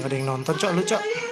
gia đình non tân chợ lựa chợ